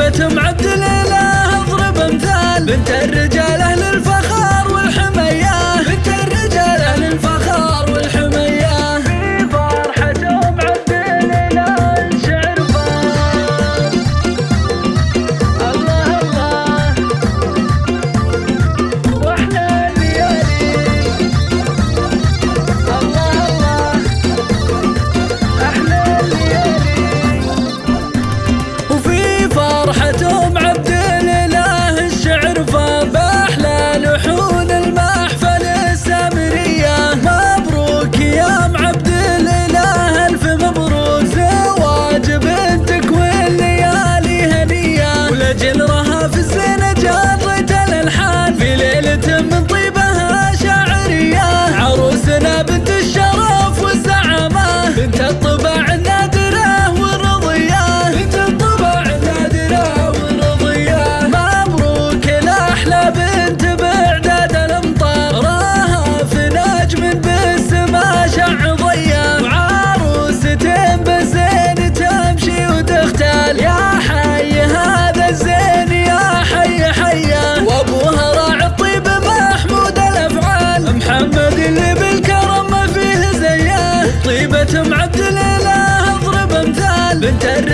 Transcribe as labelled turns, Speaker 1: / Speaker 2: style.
Speaker 1: هيبة مع معادل بالكرم ما فيه زيه طيبة معدل لا أضرب أمثال. بنت الرجال